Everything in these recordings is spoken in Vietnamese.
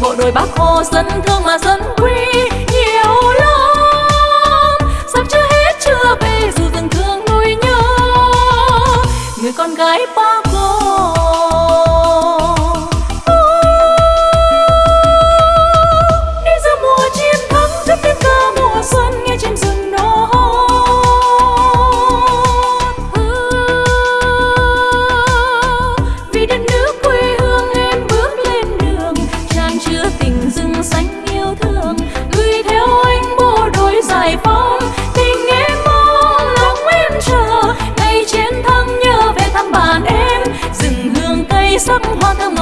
bộ đội bác hồ dân thương mà dân quý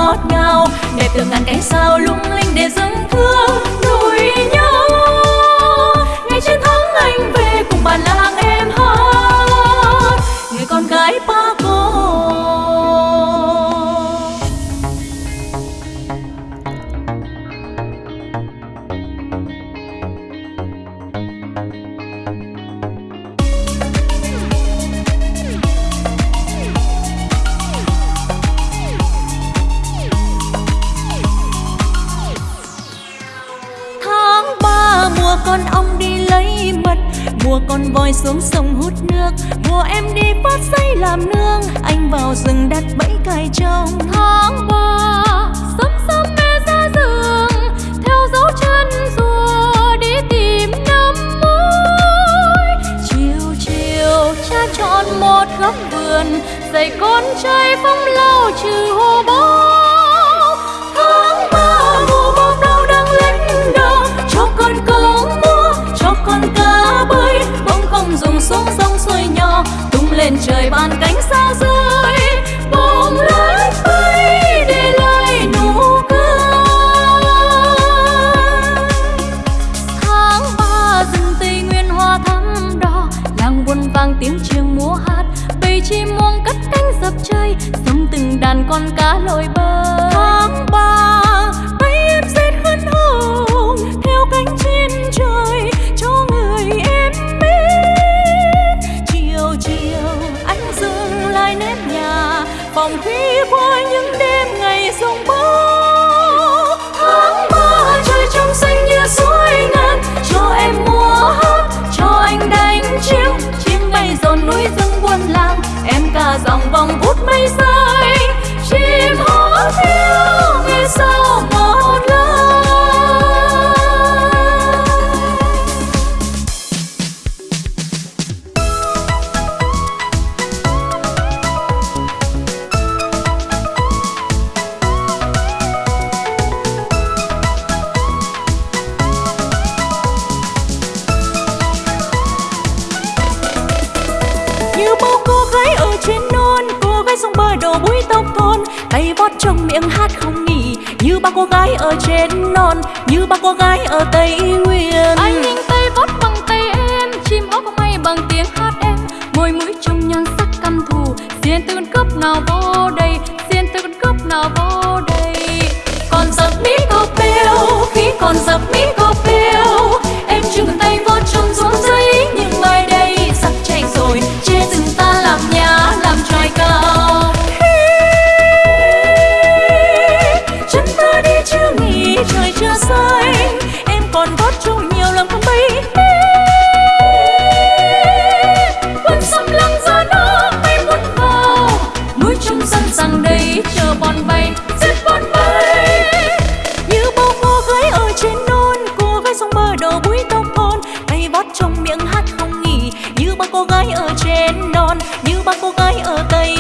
ngọt ngào đẹp từ ngàn cánh sao lung linh để dâng thương con ong đi lấy mật. Mùa con voi xuống sông hút nước. Mùa em đi phát xây làm nương. Anh vào rừng đặt bẫy cài trong tháng ba chơi, sống từng đàn con cá lội bơi. Tháng ba bay em rét khăn hồng, theo cánh chim trời cho người em biết. Chiều chiều, anh dừng lại nếp nhà phòng khi qua những đêm ngày sông bão tay vót trong miệng hát không nghỉ, như ba cô gái ở trên non, như ba cô gái ở tây nguyên. Anh như ba cô gái ở trên non như ba cô gái ở tây